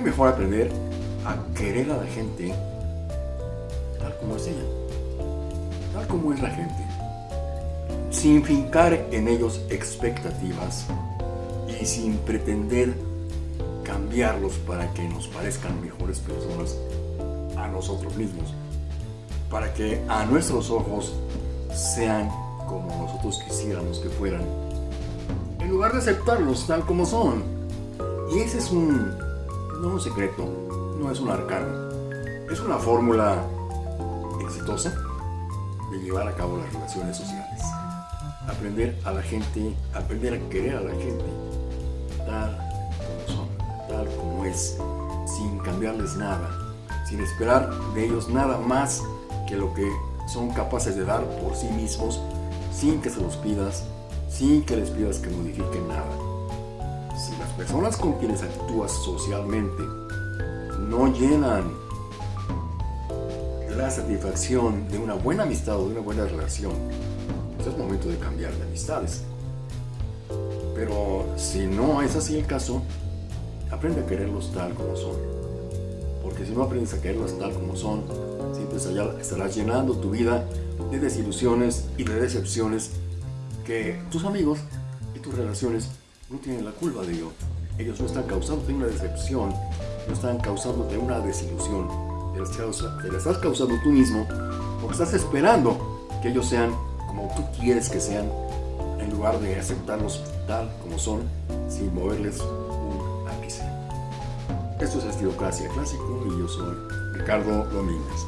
mejor aprender a querer a la gente tal como es ella, tal como es la gente, sin fincar en ellos expectativas y sin pretender cambiarlos para que nos parezcan mejores personas a nosotros mismos, para que a nuestros ojos sean como nosotros quisiéramos que fueran, en lugar de aceptarlos tal como son. Y ese es un, no un secreto, no es un arcano, es una fórmula exitosa de llevar a cabo las relaciones sociales. Aprender a la gente, aprender a querer a la gente tal como son, tal como es, sin cambiarles nada, sin esperar de ellos nada más que lo que son capaces de dar por sí mismos sin que se los pidas, sin que les pidas que modifiquen nada. Si las personas con quienes actúas socialmente no llenan la satisfacción de una buena amistad o de una buena relación, pues es momento de cambiar de amistades. Pero si no es así el caso, aprende a quererlos tal como son. Porque si no aprendes a quererlos tal como son, siempre estarás llenando tu vida de desilusiones y de decepciones que tus amigos y tus relaciones no tienen la culpa de ello. Ellos no están causándote una decepción, no están causándote una desilusión. Te la estás causando tú mismo porque estás esperando que ellos sean como tú quieres que sean en lugar de aceptarlos tal como son sin moverles un ápice. Esto es Estilocracia Clásico y yo soy Ricardo Domínguez.